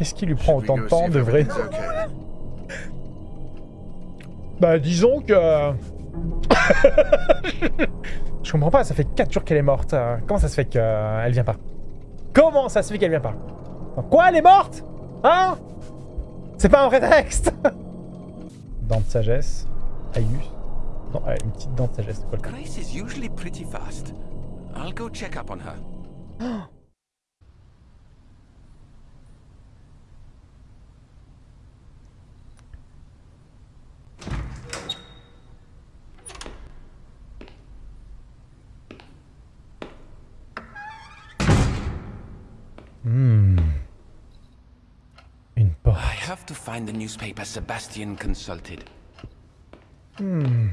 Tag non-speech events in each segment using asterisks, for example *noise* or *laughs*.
Qu'est-ce qui lui prend autant de temps de vrai? Bah disons que... *laughs* Je comprends pas, ça fait 4 jours qu'elle est morte. euh, Comment ça se fait qu'elle vient pas? Comment ça se fait qu'elle vient pas? Quoi, elle est morte? Hein? C'est pas un vrai texte *laughs* Dent de sagesse. Aïus. Non, ouais, une petite dent de sagesse, c'est quoi le cas Grace is usually pretty fast. I'll go check up on her. *gasps* find the newspaper Sebastian consulted. Hmm.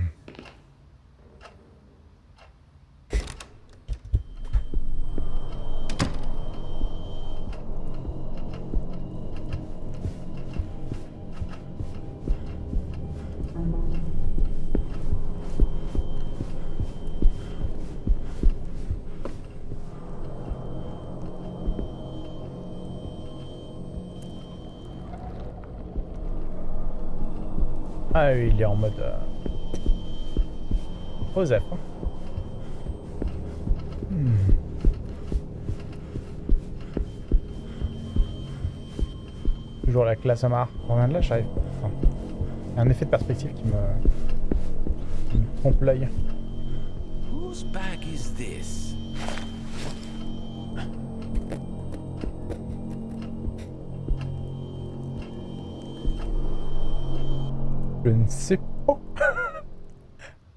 Ah il est en mode... Euh... Hein. Hmm. Toujours la classe Amar. On revient de là, j'arrive. Enfin, il y a un effet de perspective qui me... qui me trompe l'œil. Whose bag is this?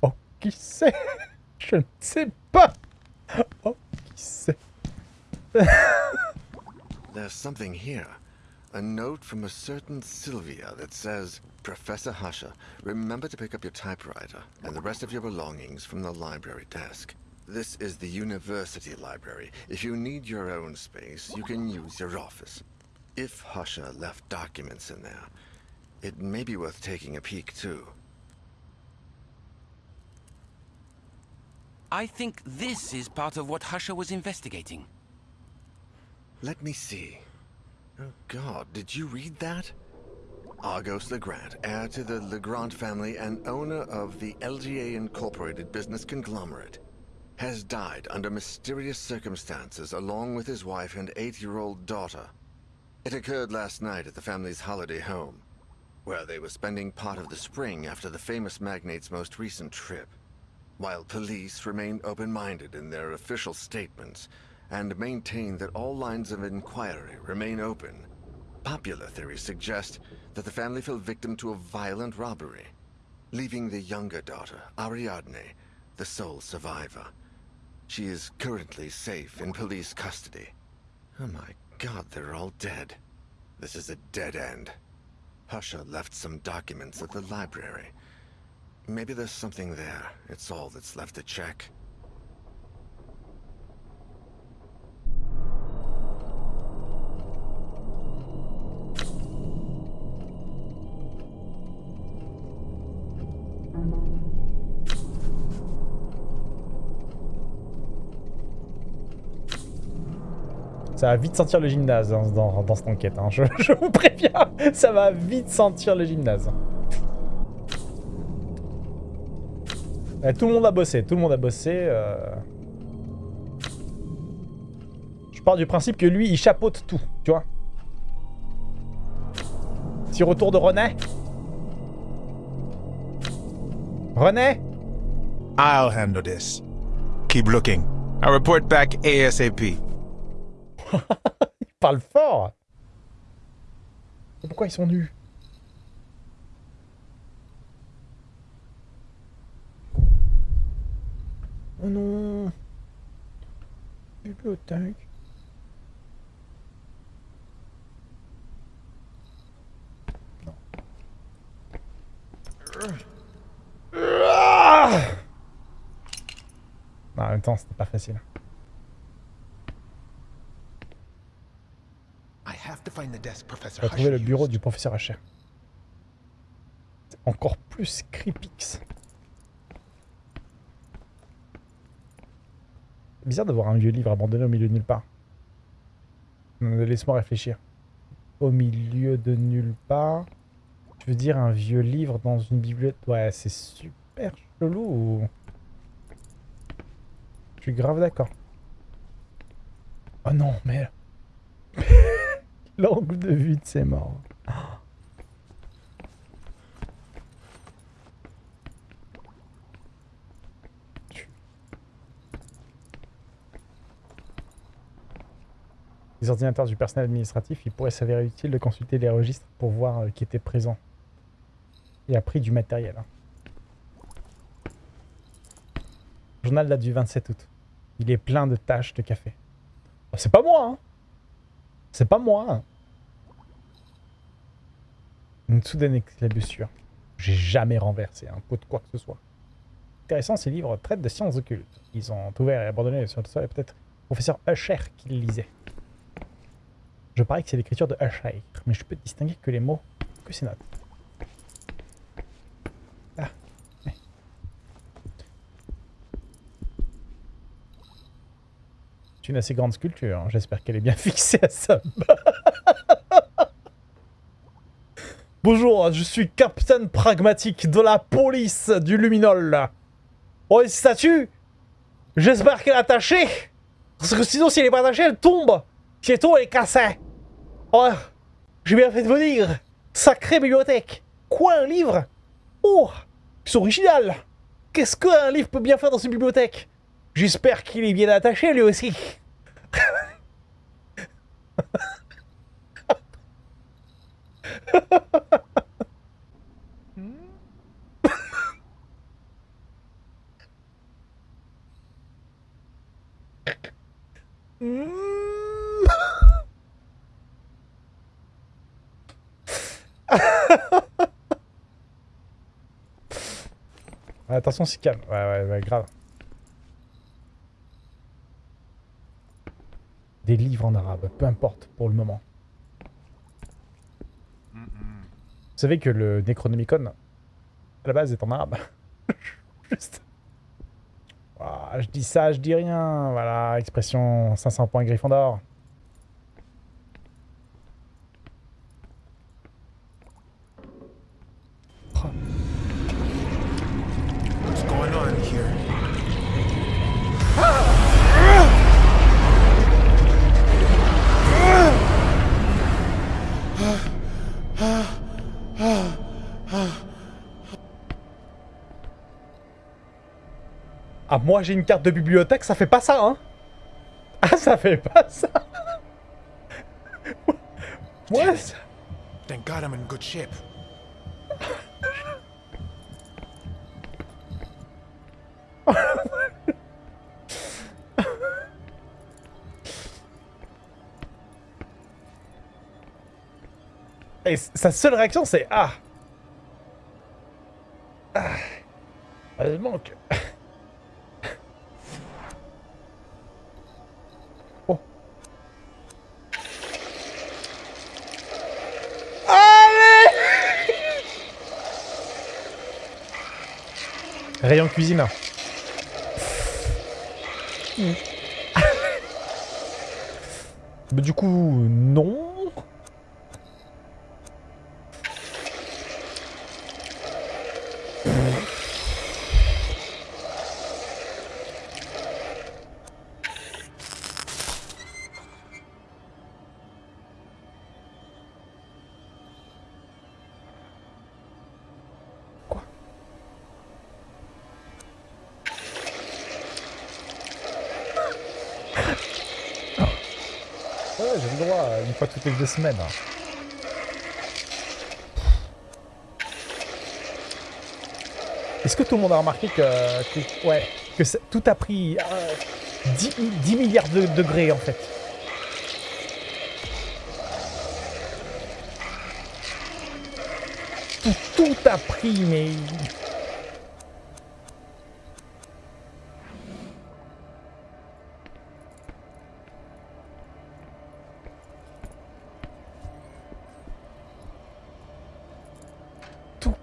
Oh, qui sait Je ne sais pas. Oh, qui sait There's something here. A note from a certain Sylvia that says, Professor Husher, remember to pick up your typewriter and the rest of your belongings from the library desk. This is the university library. If you need your own space, you can use your office. If Husher left documents in there, it may be worth taking a peek too. I think this is part of what Husher was investigating. Let me see. Oh god, did you read that? Argos Legrand, heir to the Legrand family and owner of the LGA Incorporated business conglomerate, has died under mysterious circumstances along with his wife and eight-year-old daughter. It occurred last night at the family's holiday home, where they were spending part of the spring after the famous magnate's most recent trip. While police remain open-minded in their official statements and maintain that all lines of inquiry remain open, popular theories suggest that the family fell victim to a violent robbery, leaving the younger daughter, Ariadne, the sole survivor. She is currently safe in police custody. Oh my god, they're all dead. This is a dead end. Husha left some documents at the library. Maybe there's something there. It's all that's left to check. Ça va vite sentir le gymnase dans, cette enquête. hein. Je, vous préviens, ça va vite sentir le gymnase. Ouais, tout le monde a bossé, tout le monde a bossé. euh. Je pars du principe que lui, il chapeaute tout, tu vois. Petit retour de René. René? I'll handle this. Keep looking. I'll report back ASAP. *laughs* Il parle fort Pourquoi ils sont nus? Oh non Bibliothèque. Non. Ah en même temps, c'était pas facile. I have to find the desk Professor Retrouver le bureau du professeur Hacher. C'est encore plus creepix. Bizarre d'avoir un vieux livre abandonné au milieu de nulle part. Laisse-moi réfléchir. Au milieu de nulle part. Tu veux dire un vieux livre dans une bibliothèque? Ouais, c'est super chelou. Je suis grave d'accord. Oh non, mais... *laughs* L'angle de vue de ces morts. Les ordinateurs du personnel administratif, il pourrait s'avérer utile de consulter les registres pour voir euh, qui était présent. Il a pris du matériel. hein. Journal date du 27 août. Il est plein de taches de café. Oh, c'est pas moi, hein C'est pas moi. Une soudaine éclaboussure. J'ai jamais renversé un pot de quoi que ce soit. Intéressant, ces livres traitent de sciences occultes. Ils ont ouvert et abandonné sur le sol et peut-être le professeur Usher qui les lisait. Je parie que c'est l'écriture de Usher, mais je peux distinguer que les mots, que ces notes. Ah. C'est une assez grande sculpture, hein. j'espère qu'elle est bien *laughs* fixée à sa Bonjour, je suis Captain Pragmatique de la police du Luminol. Oh, une statue? J'espère qu'elle est attachée. Parce que sinon, si elle est pas attachée, elle tombe. Si elle est cassée. Oh, j'ai bien fait de venir. Sacrée bibliothèque. Quoi, un livre? Oh C'est original. Qu'est-ce qu'un livre peut bien faire dans une bibliothèque? J'espère qu'il est bien attaché, lui aussi *laughs* Attention, c'est calme. Ouais, ouais, ouais, grave. Des livres en arabe, peu importe pour le moment. Vous savez que le Necronomicon, à la base, est en arabe. *laughs* Juste. Ah, je dis ça, je dis rien. Voilà, expression 500 points Gryffondor. Moi j'ai une carte de bibliothèque, ça fait pas ça, hein. *laughs* Ah, ça fait pas ça. *laughs* Ça- Thank God I'm in good shape. *laughs* Et sa seule réaction, c'est Ah. Ah. Heureusement que... Rayon cuisine. *laughs* Mais du coup, non. J'ai le droit, une fois toutes les deux semaines. hein. Est-ce que tout le monde a remarqué que, ouais, que tout a pris euh, 10, mi- 10 milliards de degrés en fait? Tout a pris, mais...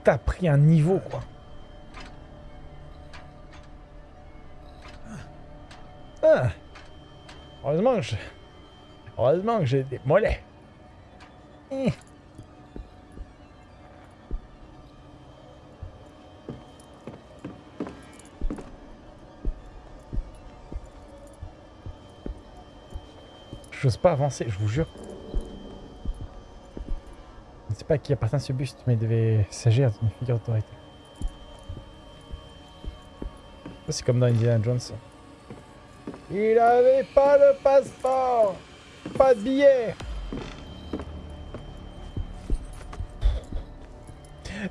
A pris un niveau, quoi. Ah. Heureusement que je... Heureusement que j'ai des mollets. Eh. J'ose pas avancer, je vous jure. Pas à qui appartient ce buste, mais il devait s'agir d'une figure d'autorité. C'est comme dans Indiana Jones. Il avait pas de passeport Pas de billet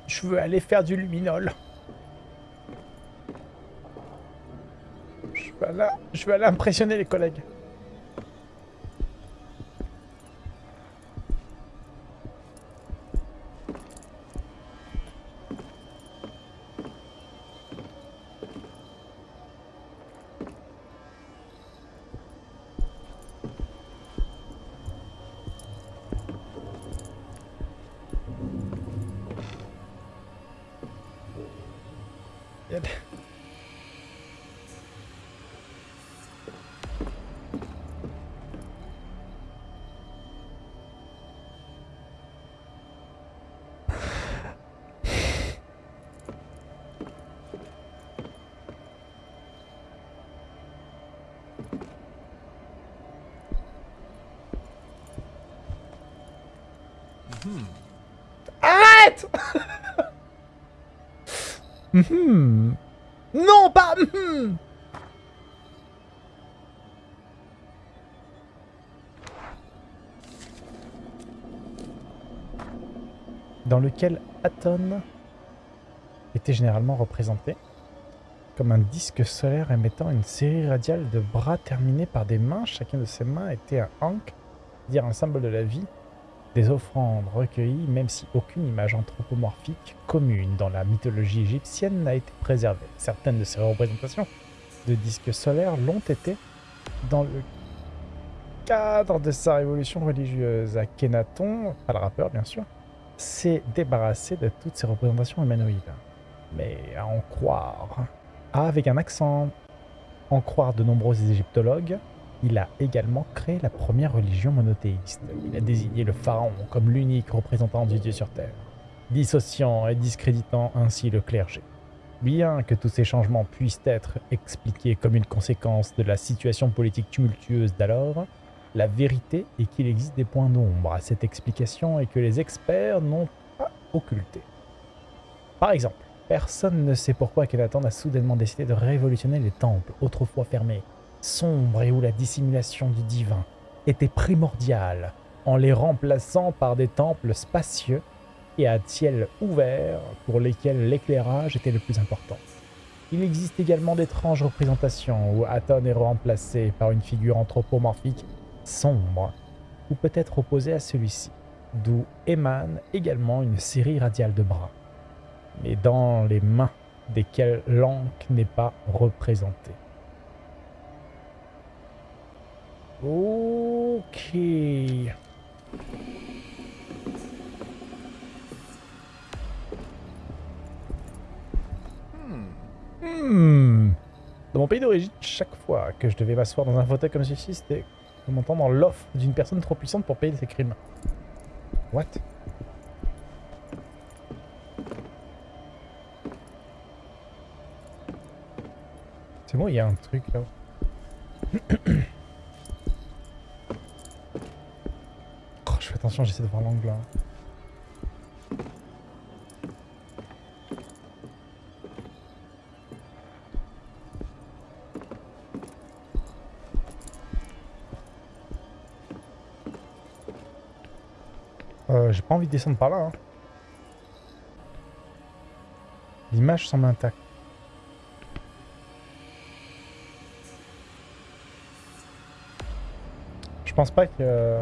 Je veux aller faire du luminol. Je veux aller, je veux aller impressionner les collègues. Mhm. Non, pas mhm. Dans lequel Aton était généralement représenté comme un disque solaire émettant une série radiale de bras terminés par des mains. Chacun de ces mains était un ankh, dire un symbole de la vie, des offrandes recueillies, même si aucune image anthropomorphique commune dans la mythologie égyptienne n'a été préservée. Certaines de ces représentations de disques solaires l'ont été dans le cadre de sa révolution religieuse. Akhenaton, pas le rappeur bien sûr, s'est débarrassé de toutes ces représentations humanoïdes. Mais à en croire, avec un accent, en croire de nombreux égyptologues, il a également créé la première religion monothéiste. Il a désigné le pharaon comme l'unique représentant du Dieu sur Terre, dissociant et discréditant ainsi le clergé. Bien que tous ces changements puissent être expliqués comme une conséquence de la situation politique tumultueuse d'alors, la vérité est qu'il existe des points d'ombre à cette explication et que les experts n'ont pas occulté. Par exemple, personne ne sait pourquoi Akhenaton a soudainement décidé de révolutionner les temples autrefois fermés sombres et où la dissimulation du divin était primordiale, en les remplaçant par des temples spacieux et à ciel ouvert pour lesquels l'éclairage était le plus important. Il existe également d'étranges représentations où Aton est remplacé par une figure anthropomorphique sombre, ou peut-être opposée à celui-ci, d'où émane également une série radiale de bras, mais dans les mains desquelles l'encre n'est pas représentée. Ok. Hmm. Dans mon pays d'origine, chaque fois que je devais m'asseoir dans un fauteuil comme ceci, c'était comme entendre l'offre d'une personne trop puissante pour payer ses crimes. What? C'est bon, il y a un truc là. *clears throat* j'essaie de voir l'angle là. Euh, j'ai pas envie de descendre par là. hein. L'image semble intacte. Je pense pas que...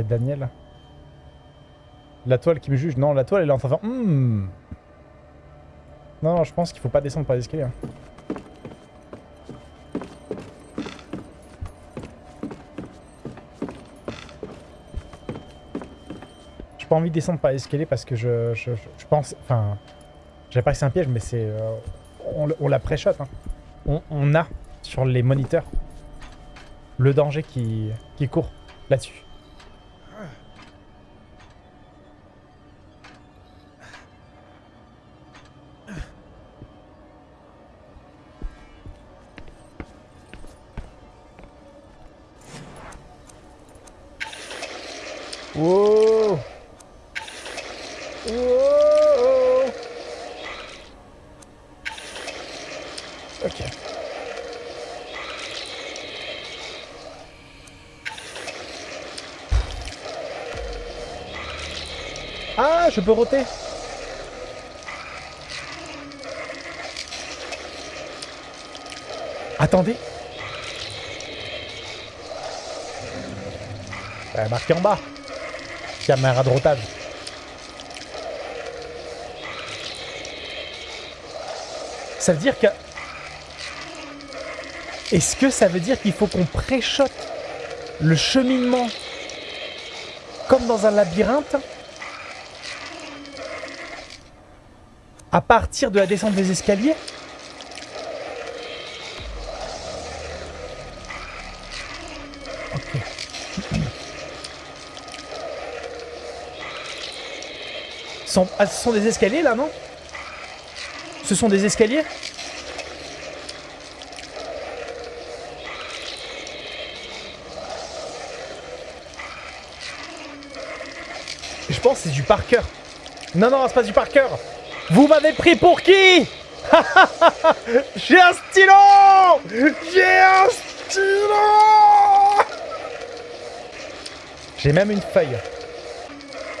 Daniel. La toile qui me juge. Non, la toile elle est en train de faire... Hmm. Non, je pense qu'il faut pas descendre par les escaliers. hein. J'ai pas envie de descendre par l'escalier parce que je, pense... Enfin... J'avais pas que c'est un piège, mais c'est... euh, on, on la pré-shot. hein. On, on a sur les moniteurs le danger qui, qui court là-dessus. Je peux roter Attendez Euh, marqué en bas. Caméra de rotage. Ça veut dire que... Est-ce que ça veut dire qu'il faut qu'on préchote le cheminement comme dans un labyrinthe? À partir de la descente des escaliers ah, ce sont des escaliers là, non? Ce sont des escaliers? Je pense que c'est du par cœur. Non, non, c'est pas du par cœur. Vous m'avez pris pour qui? *laughs* J'ai un stylo J'ai un stylo J'ai même une feuille.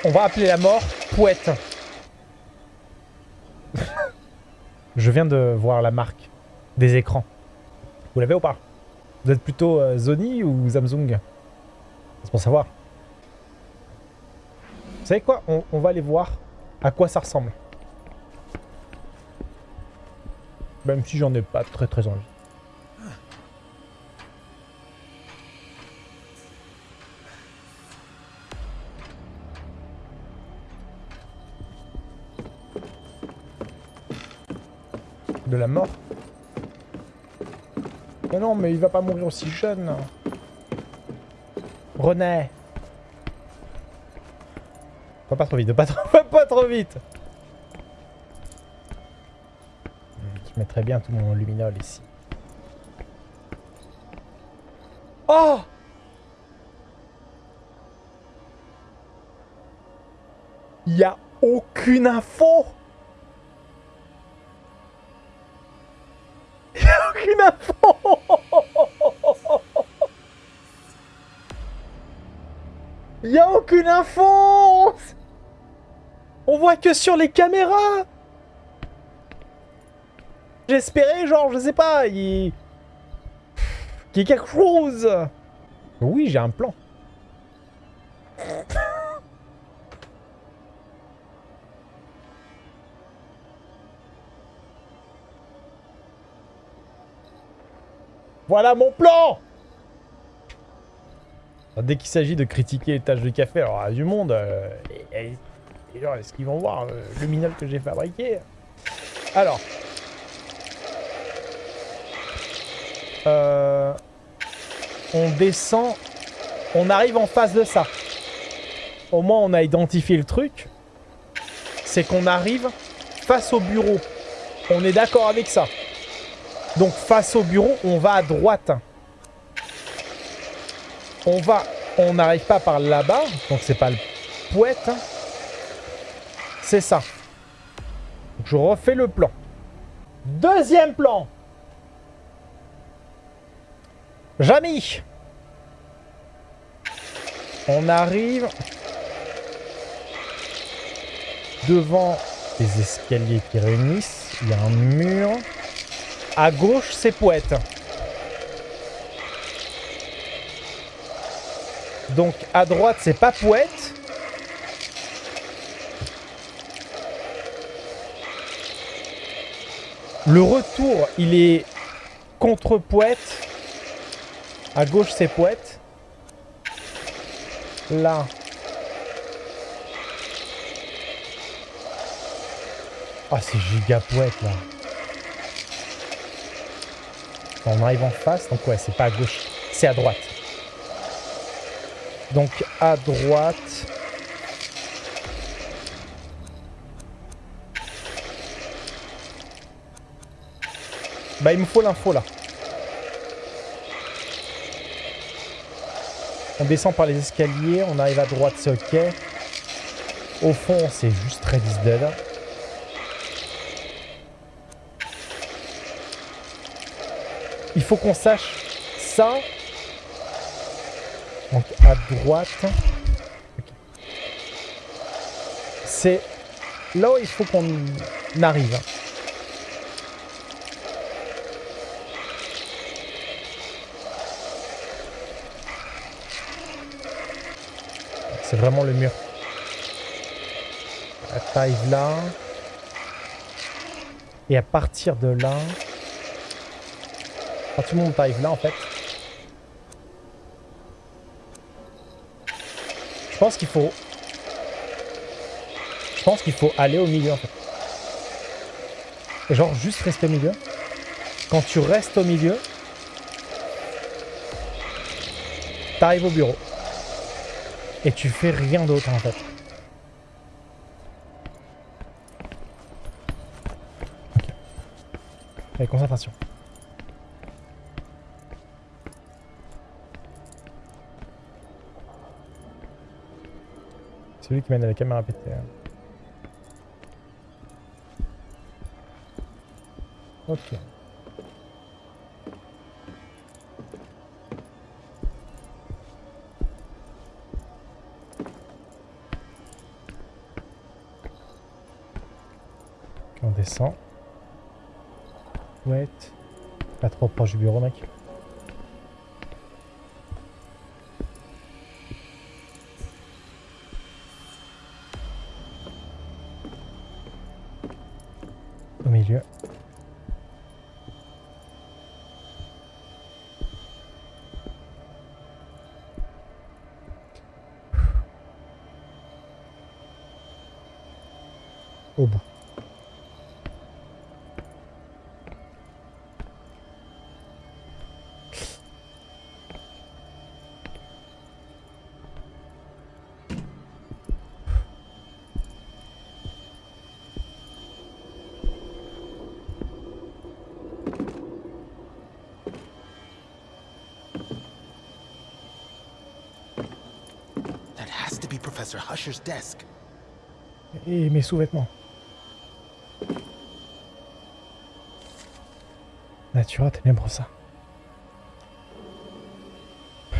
On va appeler la mort Pouette. *laughs* Je viens de voir la marque des écrans. Vous l'avez ou pas? Vous êtes plutôt euh, Sony ou Samsung? C'est pour savoir. Vous savez quoi? On, on va aller voir à quoi ça ressemble. Même si j'en ai pas très très envie. De la mort? Mais non, mais il va pas mourir aussi jeune. René Va pas trop vite, pas *laughs* pas trop vite mettrais bien tout mon luminol ici. Oh Il y a aucune info *laughs* Il y a aucune info *laughs* Il y a aucune info On voit que sur les caméras J'espérais, genre, je sais pas, il... Qu'il y ait quelque chose Oui, j'ai un plan. Voilà mon plan Dès qu'il s'agit de critiquer les tâches de café, alors à du monde, euh, et- et- et genre, est-ce qu'ils vont voir euh, le minol que j'ai fabriqué Alors. Euh, on descend, on arrive en face de ça. Au moins, on a identifié le truc. C'est qu'on arrive face au bureau. On est d'accord avec ça. Donc, face au bureau, on va à droite. On va... On n'arrive pas par là-bas. Donc, c'est pas le poète. C'est ça. Je refais le plan. Deuxième plan. Jamy On arrive devant les escaliers qui réunissent. Il y a un mur. À gauche, c'est poète. Donc à droite, c'est pas poète. Le retour, il est contre poète. À gauche, c'est poète. Là. Ah, c'est giga poète, là. On arrive en face, donc ouais, c'est pas à gauche. c'est à droite. Donc à droite... Bah il me faut l'info là. On descend par les escaliers, on arrive à droite, c'est ok. Au fond, c'est juste is dead. Il faut qu'on sache ça. Donc à droite. C'est là où il faut qu'on arrive. C'est vraiment le mur. Taille là. Et à partir de là... À tout le monde arrive là en fait. Je pense qu'il faut... Je pense qu'il faut aller au milieu en fait. Et genre juste rester au milieu. Quand tu restes au milieu, t'arrives au bureau. Et tu fais rien d'autre en fait. Ok. Allez, concentration. C'est lui qui mène à la caméra pétée. hein. Ok. Ouais. Pas trop proche du bureau, mec. Husher's desk. Et mes sous-vêtements. Natura Tenebrosa.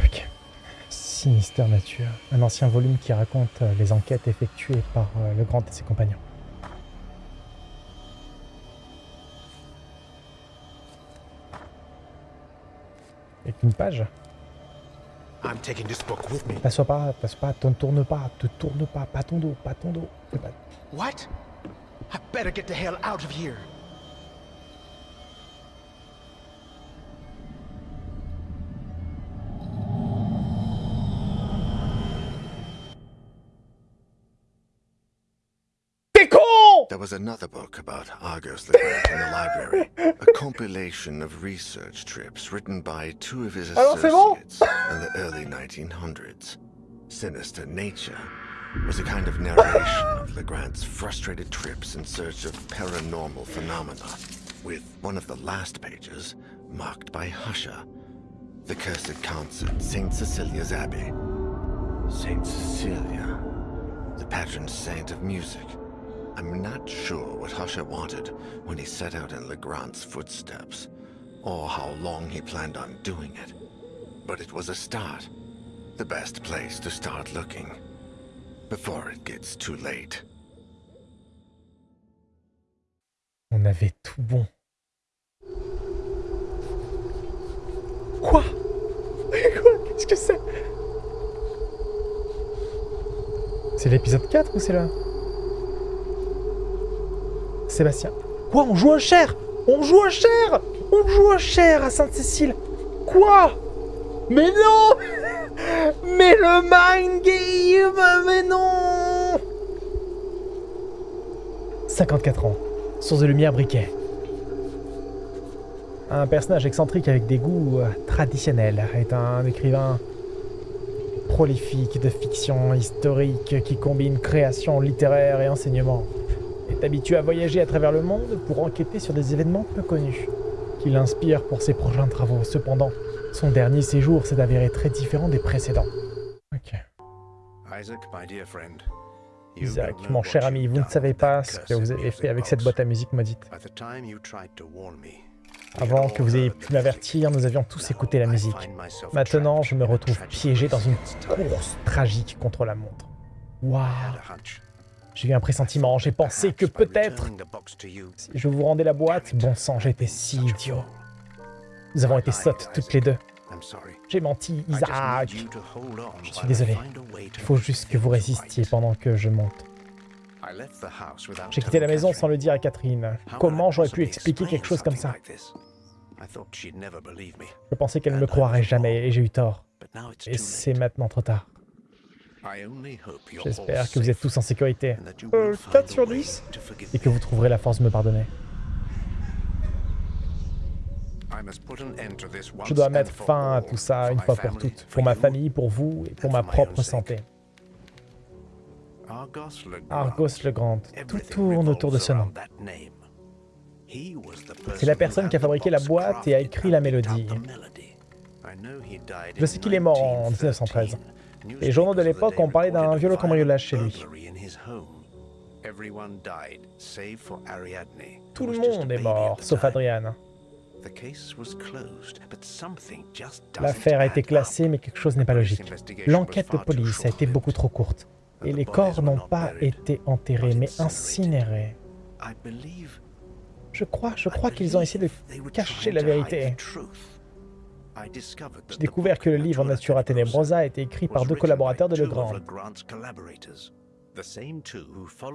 Ok. Sinister Nature. Un ancien volume qui raconte euh, les enquêtes effectuées par euh, le Grand et ses compagnons. Et une page. I'm taking this book with me. T'assois pas, t'assois pas, te tourne pas, te tourne pas, pas ton dos, pas ton dos. What? I better get the hell out of here. Was another book about Argos the Great in the library. A compilation of research trips written by two of his associates in the early 1900s. Sinister Nature was a kind of narration of Legrand's frustrated trips in search of paranormal phenomena, with one of the last pages marked by Husher, the cursed council at St. Cecilia's Abbey. St. Cecilia, the patron saint of music. I'm not sure what Husher wanted when he set out in Legrand's footsteps, or how long he planned on doing it. But it was a start. The best place to start looking. Before it gets too late. On avait tout bon. Quoi *laughs* Quoi Qu'est-ce que c'est C'est l'épisode 4 ou c'est là Sébastien. Quoi On joue un cher? On joue un cher? On joue un cher à Sainte-Cécile Quoi? Mais non *laughs* Mais le mind game Mais non 54 ans. Source de lumière briquet. Un personnage excentrique avec des goûts euh, traditionnels est un écrivain prolifique de fiction historique qui combine création littéraire et enseignement. Est habitué à voyager à travers le monde pour enquêter sur des événements peu connus, qui l'inspirent pour ses prochains travaux. Cependant, son dernier séjour s'est avéré très différent des précédents. Ok. Isaac, my dear friend. you Isaac, don't know mon what cher ami, vous ne savez with pas ce que vous avez music fait avec cette boîte à musique maudite. By the time you tried to warn me, Avant que vous ayez pu m'avertir, nous avions tous écouté la musique. Maintenant, je me retrouve piégé dans une course tragique contre la montre. Waouh J'ai eu un pressentiment, j'ai pensé que peut-être, si je vous rendais la boîte, bon sang, j'étais si idiot. Nous avons été sottes toutes les deux. J'ai menti, Isaac. Je suis désolé. Il faut juste que vous résistiez pendant que je monte. J'ai quitté la maison sans le dire à Catherine. Comment j'aurais pu expliquer quelque chose comme ça? Je pensais qu'elle ne me croirait jamais et j'ai eu tort. Et c'est maintenant trop tard. J'espère que vous êtes tous en sécurité. Euh, 4 sur 10 Et que vous trouverez la force de me pardonner. Je dois mettre fin à tout ça une fois pour toutes. Pour ma famille, pour vous et pour ma propre santé. Argos le Grand. Tout tourne autour de ce nom. C'est la personne qui a fabriqué la boîte et a écrit la mélodie. Je sais qu'il est mort en 1913. Les journaux de l'époque ont parlé d'un violent cambriolage chez lui. Tout le monde est mort, sauf Adrian. L'affaire a été classée, mais quelque chose n'est pas logique. L'enquête de police a été beaucoup trop courte. Et les corps n'ont pas été enterrés, mais incinérés. Je crois, je crois qu'ils ont essayé de cacher la vérité. J'ai découvert que le livre Natura Tenebrosa a été écrit par deux collaborateurs de Legrand.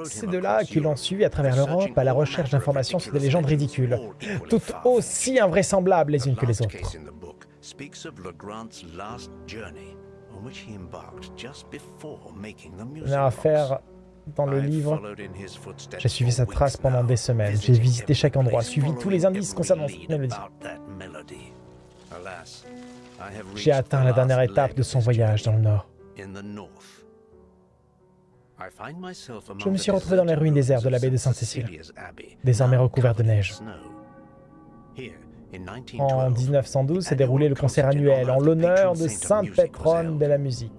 C'est de là qu'ils l'ont suivi à travers l'Europe à la recherche d'informations sur des légendes ridicules, toutes aussi invraisemblables les unes que les autres. Dernière affaire dans le livre, j'ai suivi sa trace pendant des semaines. J'ai visité chaque endroit, suivi tous les indices concernant cette mélodie. J'ai atteint la dernière étape de son voyage dans le Nord. Je me suis retrouvé dans les ruines désertes de l'abbaye de Sainte-Cécile, désormais recouvertes de neige. En 1912 s'est déroulé le concert annuel en l'honneur de Sainte Pétronne de la musique.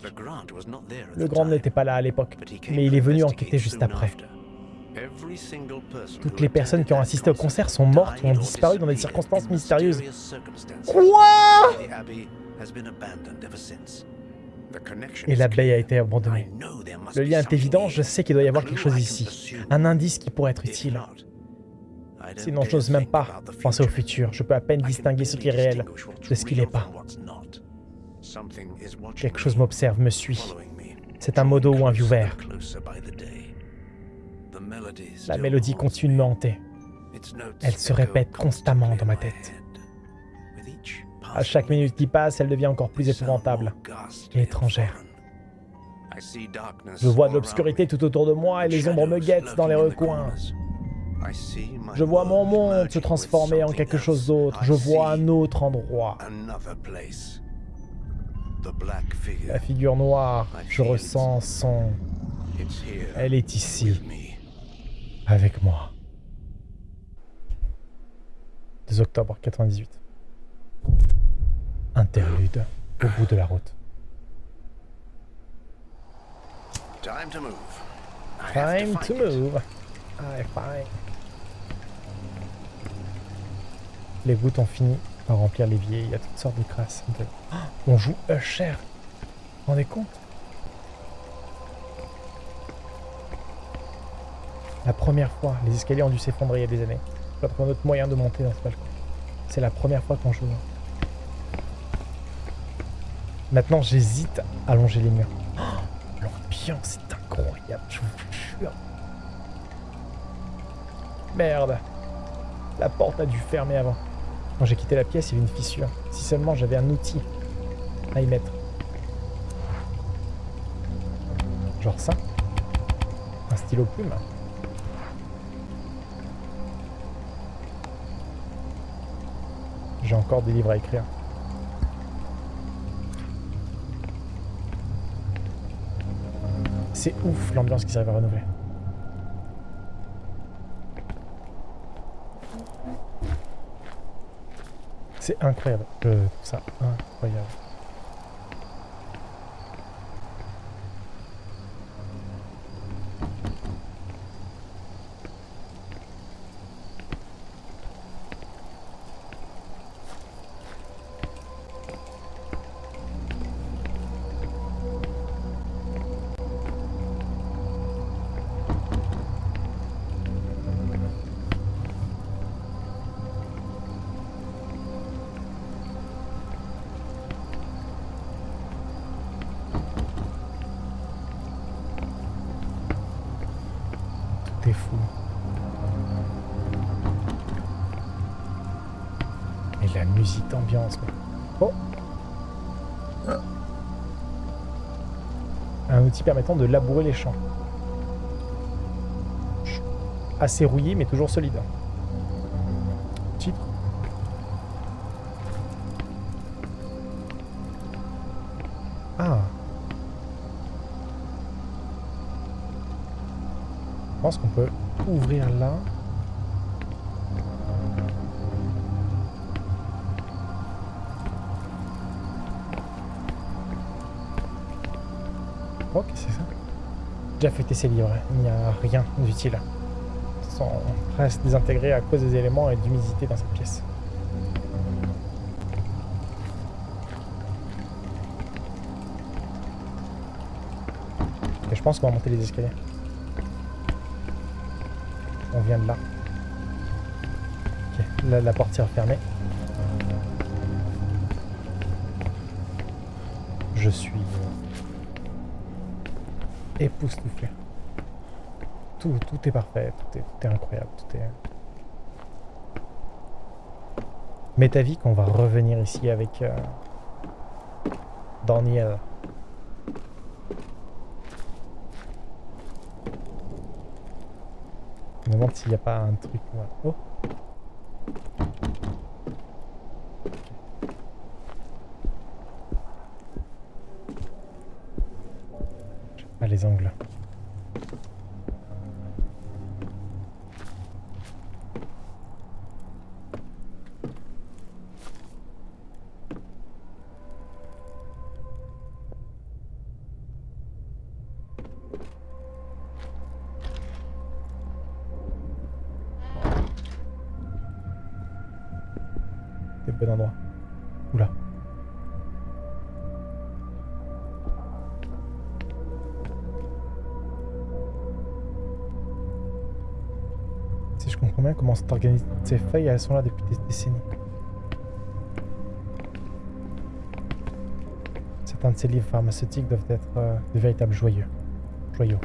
Le Grand n'était pas là à l'époque, mais il est venu enquêter juste après. Toutes les personnes qui ont assisté au concert sont mortes ou ont disparu dans des circonstances mystérieuses. Quoi Et l'abbaye a été abandonnée. Le lien est évident, je sais qu'il doit y avoir quelque chose ici. Un indice qui pourrait être utile. Sinon, je n'ose même pas penser au futur. Je peux à peine distinguer ce qui est réel de ce qui n'est pas. Quelque chose m'observe, me suit. C'est un modo ou un viewer. La mélodie continue de me hanter. Elle se répète constamment dans ma tête. À chaque minute qui passe, elle devient encore plus épouvantable et étrangère. Je vois de l'obscurité tout autour de moi et les ombres me guettent dans les recoins. Je vois mon monde se transformer en quelque chose d'autre. Je vois un autre endroit. La figure noire, je ressens son... Elle est ici, avec moi. 2 octobre 98. Interlude au bout de la route. Time to move. Time to move. Ah, fine. Les gouttes ont fini par remplir l'évier. Il y a toutes sortes de crasses. De... Oh, on joue Usher. Vous vous rendez compte? La première fois, les escaliers ont dû s'effondrer il y a des années. Je dois trouver un autre moyen de monter dans ce balcon. C'est la première fois qu'on joue. Maintenant, j'hésite à longer les murs. Oh, L'ambiance est incroyable, je vous jure. Merde. La porte a dû fermer avant. Quand j'ai quitté la pièce, il y avait une fissure. Si seulement j'avais un outil à y mettre. Genre ça. Un stylo plume. J'ai encore des livres à écrire. C'est ouf l'ambiance qu'ils arrivent à renouveler. C'est incroyable. Trouve ça incroyable. Oh Un outil permettant de labourer les champs. Assez rouillé, mais toujours solide. Titre. Ah Je pense qu'on peut ouvrir là. C'est ça J'ai affecté ces livres, il n'y a rien d'utile. Ils sont presque désintégrés à cause des éléments et de l'humidité dans cette pièce. Et je pense qu'on va monter les escaliers. On vient de là. Ok, là la porte est refermée. Je suis époustouflé. Tout, tout est parfait, tout est, tout est incroyable, tout est... Mais ta vie qu'on va revenir ici avec euh, Daniel. Je me demande s'il n'y a pas un truc. Oh J'ai pas les angles. Comment c'est organisé, ces feuilles, elles sont là depuis des décennies. Certains de ces livres pharmaceutiques doivent être euh, de véritables joyeux. Joyaux.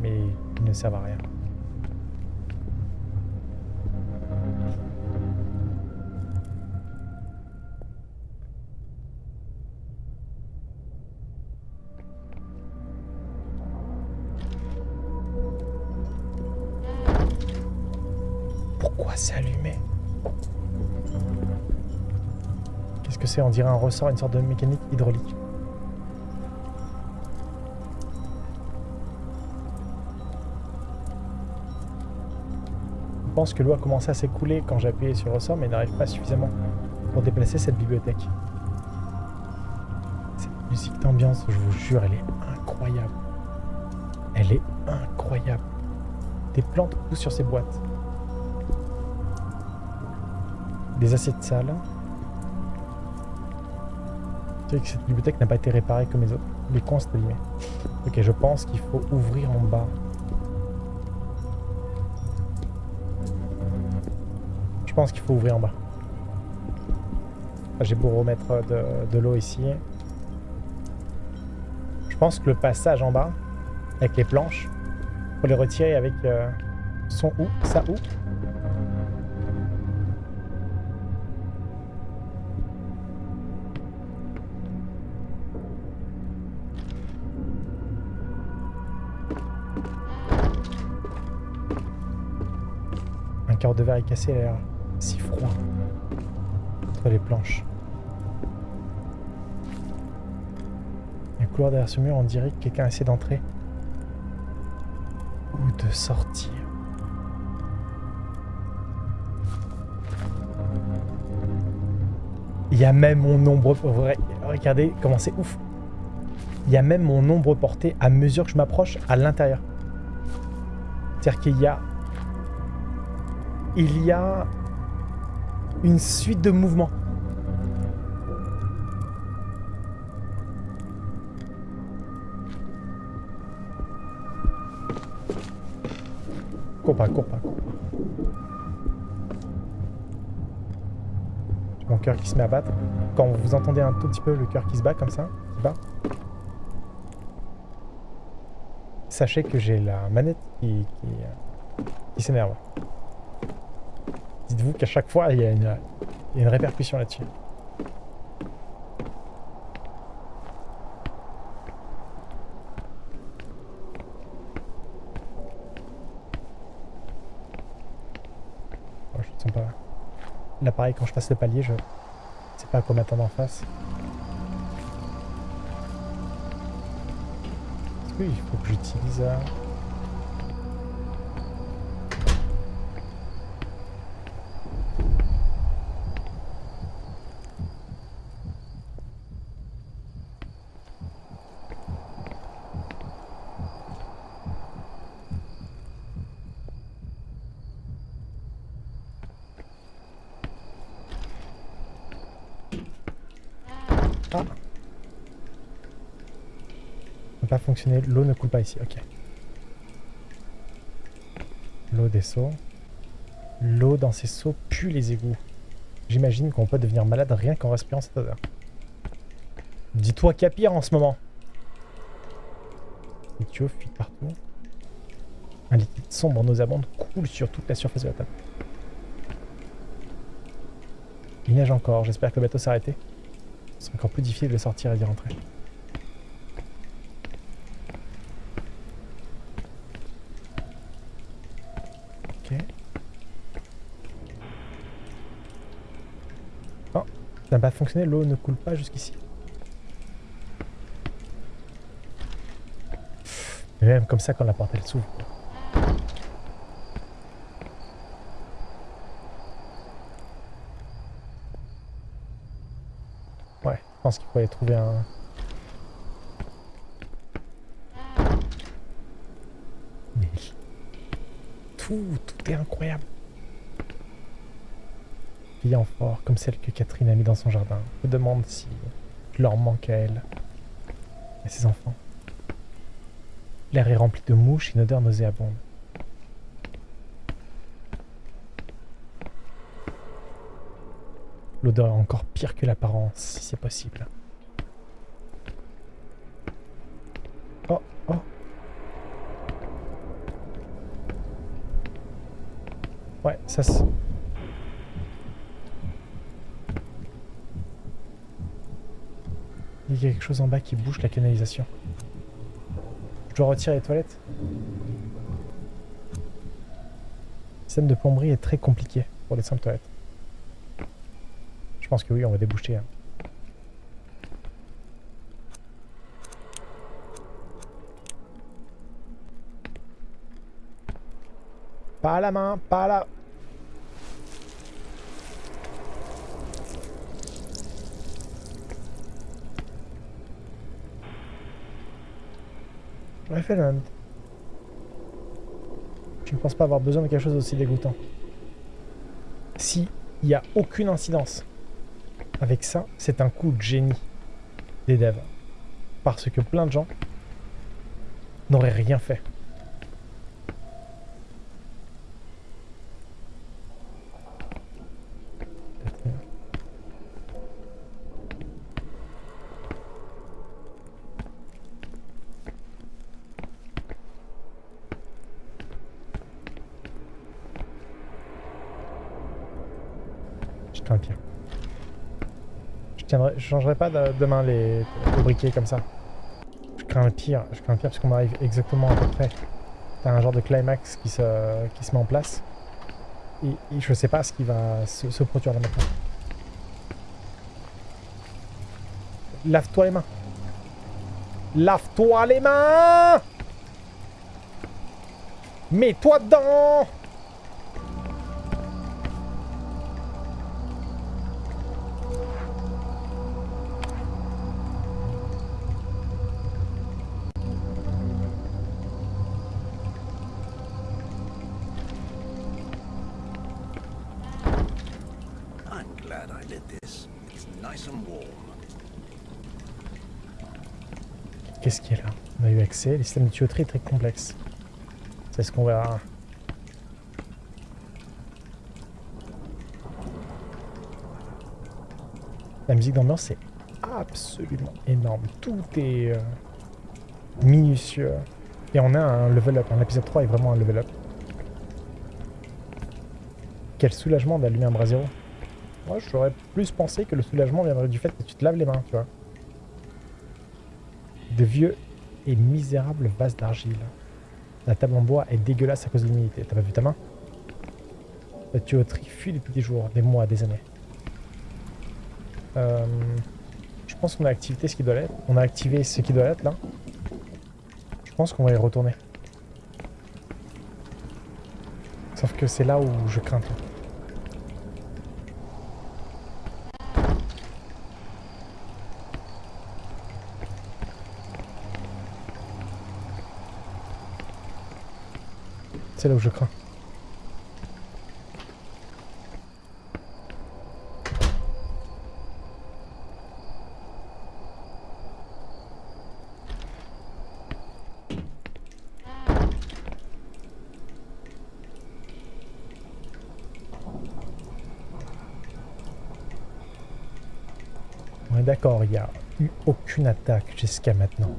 Mais ils ne servent à rien. On dirait un ressort, une sorte de mécanique hydraulique. Je pense que l'eau a commencé à s'écouler quand j'ai appuyé sur le ressort, mais n'arrive pas suffisamment pour déplacer cette bibliothèque. Cette musique d'ambiance, je vous jure, elle est incroyable. Elle est incroyable. Des plantes poussent sur ces boîtes. Des assiettes sales. Que cette bibliothèque n'a pas été réparée comme les autres. Les coins sont abîmés. Ok, je pense qu'il faut ouvrir en bas. Je pense qu'il faut ouvrir en bas. Ah, J'ai beau remettre de, l'eau ici. Je pense que le passage en bas, avec les planches, faut les retirer avec euh, son ou, sa ou. De verre est l'air si froid. entre les planches. Il y a un couloir derrière ce mur, on dirait que quelqu'un essaie d'entrer. Ou de sortir. Il y a même mon nombre... Regardez comment c'est ouf. Il y a même mon nombre porté à mesure que je m'approche à l'intérieur. C'est-à-dire qu'il y a... Il y a une suite de mouvements. Cours pas, cours pas, cours Mon cœur qui se met à battre. Quand vous entendez un tout petit peu le cœur qui se bat comme ça, qui bat, sachez que j'ai la manette qui, euh, qui s'énerve. Dites-vous qu'à chaque fois, il y a une, il répercussion là-dessus. Oh, je ne pas. Là, pareil, quand je passe le palier, je sais pas à quoi m'attendre en face. Est-ce qu'il faut que j'utilise... euh, Ah Ça L'eau ne coule pas ici. Ok. L'eau des seaux. L'eau dans ces seaux pue les égouts. J'imagine qu'on peut devenir malade rien qu'en respirant cette odeur. Dis-toi qu'il y a pire en ce moment. Les tuyaux fuient partout. Un liquide sombre nauséabond coule sur toute la surface de la table. Il neige encore. J'espère que le bateau s'est arrêté. C'est encore plus difficile de sortir et d'y rentrer. Ok. Oh, ça n'a pas fonctionné, l'eau ne coule pas jusqu'ici. Même comme ça, quand la porte elle s'ouvre. Ouais, je pense qu'il aller trouver un... Mais... Tout, tout est incroyable. En fort, comme celle que Catherine a mis dans son jardin. Me demande si leur manque à elle. Et ses enfants. L'air est rempli de mouches et une odeur nauséabonde. L'odeur est encore pire que l'apparence, si c'est possible. Oh, oh. Ouais, ça se... y a quelque chose en bas qui bouge la canalisation. Je dois retirer les toilettes. Le système de plomberie est très compliqué pour les simples toilettes. Je pense que oui, on va déboucher. hein. Pas à la main, pas à la... Je ne pense pas avoir besoin de quelque chose d'aussi dégoûtant. Si il n'y a aucune incidence avec ça, c'est un coup de génie des devs. Parce que plein de gens n'auraient rien fait. Je ne changerai pas de, demain les, les, briquets comme ça. Je crains le pire, je crains le pire parce qu'on arrive exactement à peu près. T'as un genre de climax qui se, qui se met en place. Et, et je sais pas ce qui va se, se produire là maintenant. Lave-toi les mains. Lave-toi les mains Mets-toi dedans Qu'est-ce qu'il y a là? On a eu accès. Les systèmes de tuyauterie est très complexes. C'est ce qu'on verra. La musique d'ambiance est absolument énorme. Tout est euh, minutieux. Et on a un level up. L'épisode 3 est vraiment un level up. Quel soulagement d'allumer un bras zéro. Moi, j'aurais plus pensé que le soulagement viendrait du fait que tu te laves les mains, tu vois. De vieux et misérables vases d'argile. La table en bois est dégueulasse à cause de l'humidité. T'as pas vu ta main? La tuyauterie fuit depuis des jours, des mois, des années. Euh, je pense qu'on a activé ce qui doit l'être. On a activé ce qui doit être là. Je pense qu'on va y retourner. Sauf que c'est là où je crains tout. C'est là où je crains. Est d'accord, il n'y a eu aucune attaque jusqu'à maintenant.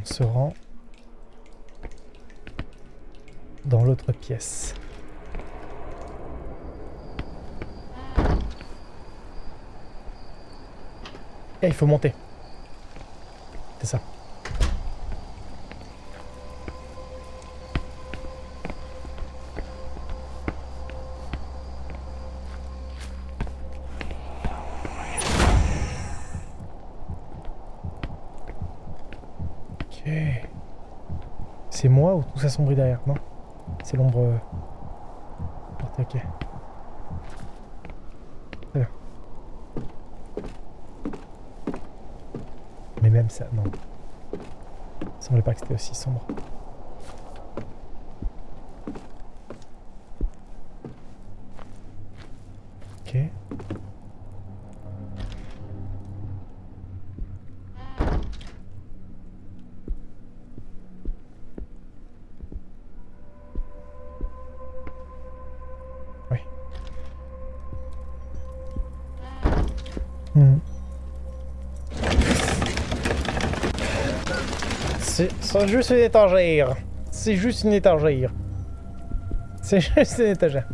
On se rend dans l'autre Et il faut monter. C'est ça. Ok. C'est moi ou tout s'assombrit derrière Non? C'est l'ombre... euh. Mais même ça, non. Il semblait pas que c'était aussi sombre. C'est juste une étagère. C'est juste une étagère. C'est *laughs* juste une étagère.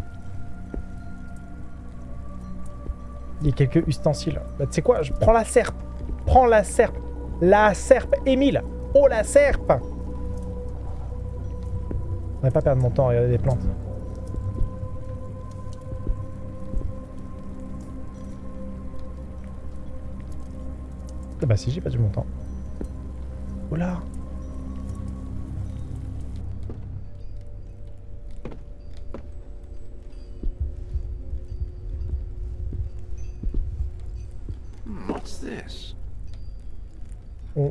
Il y a quelques ustensiles. Bah, tu sais quoi? Je prends la serpe. Prends la serpe. La serpe, Émile. Oh, la serpe On va pas perdre mon temps à regarder des plantes. Ah bah si, j'ai perdu mon temps. Oh là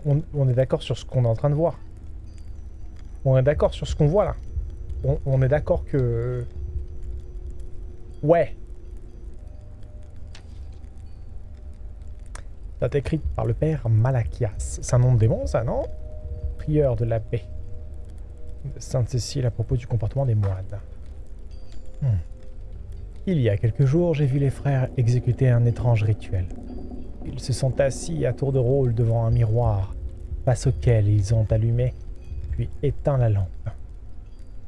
on, est d'accord sur ce qu'on est en train de voir. On est d'accord sur ce qu'on voit là. On, est d'accord que... Ouais. Date écrite par le père Malachias. C'est un nom de démon ça, non? Prieur de l'abbé de Sainte-Cécile à propos du comportement des moines. Hmm. Il y a quelques jours, j'ai vu les frères exécuter un étrange rituel. Ils se sont assis à tour de rôle devant un miroir, face auquel ils ont allumé, puis éteint la lampe.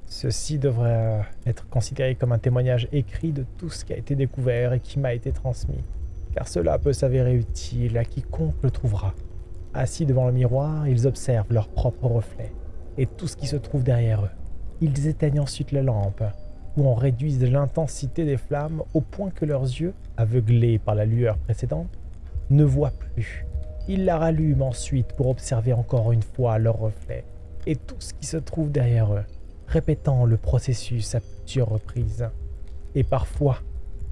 Ceci devrait euh, être considéré comme un témoignage écrit de tout ce qui a été découvert et qui m'a été transmis, car cela peut s'avérer utile à quiconque le trouvera. Assis devant le miroir, ils observent leur propre reflet et tout ce qui se trouve derrière eux. Ils éteignent ensuite la lampe, ou en réduisent l'intensité des flammes au point que leurs yeux, aveuglés par la lueur précédente, ne voient plus. Ils la rallument ensuite pour observer encore une fois leur reflet et tout ce qui se trouve derrière eux, répétant le processus à plusieurs reprises. Et parfois,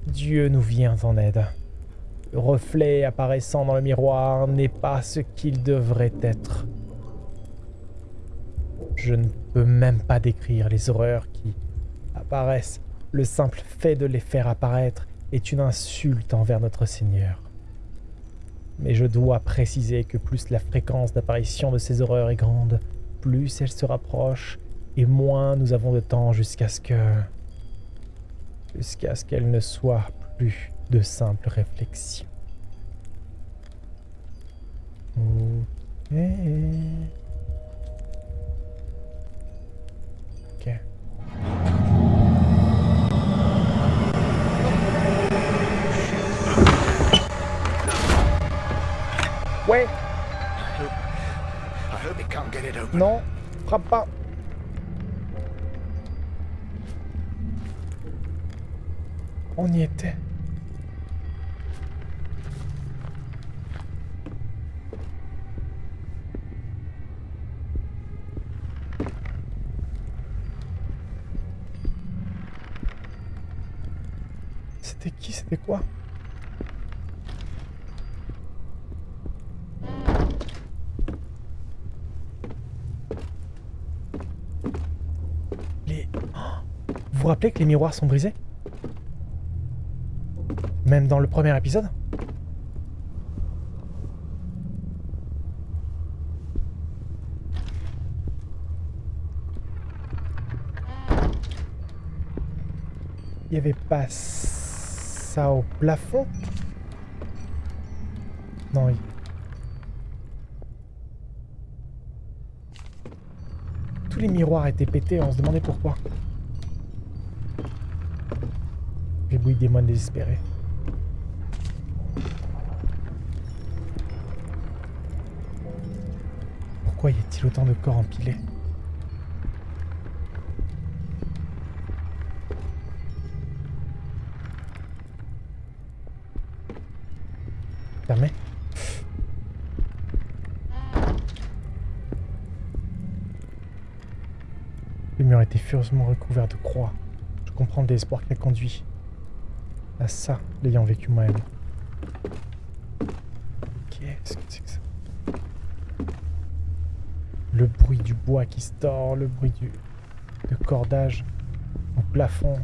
Dieu nous vient en aide. Le reflet apparaissant dans le miroir n'est pas ce qu'il devrait être. Je ne peux même pas décrire les horreurs qui apparaissent. Le simple fait de les faire apparaître est une insulte envers notre Seigneur. Mais je dois préciser que plus la fréquence d'apparition de ces horreurs est grande, plus elles se rapprochent, et moins nous avons de temps jusqu'à ce que... jusqu'à ce qu'elles ne soient plus de simples réflexions. Ok. Ouais, I hope he can't get it open. non, frappe pas. On y était. C'était qui? C'était quoi Les... Oh vous rappelez que les miroirs sont brisés? Même dans le premier épisode? Il n'y avait pas ça au plafond? Non, il... Tous les miroirs étaient pétés, on se demandait pourquoi. Rébouille des moines désespérés. Pourquoi y a-t-il autant de corps empilés Fermé Le mur était furieusement recouvert de croix. Je comprends le désespoir a conduit ça, l'ayant vécu moi-même. Qu'est-ce que c'est que ça? Le bruit du bois qui se le bruit du de cordage au plafond.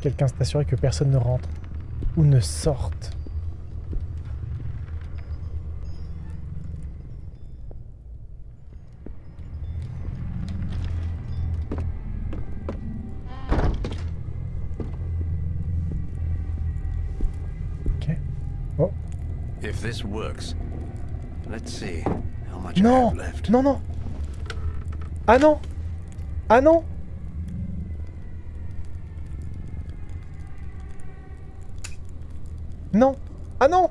Quelqu'un s'est assuré que personne ne rentre ou ne sorte. Ok. Oh. If this works, let's see how much I Non. have left. Non, non. Ah non. Ah non. Non. Ah Non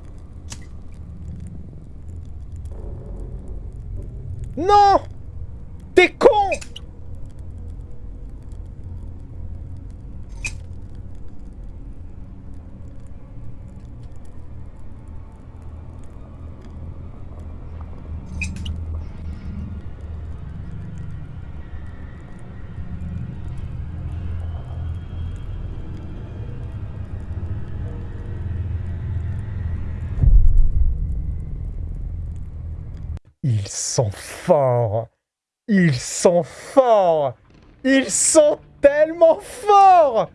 Ils sont forts. Ils sont tellement forts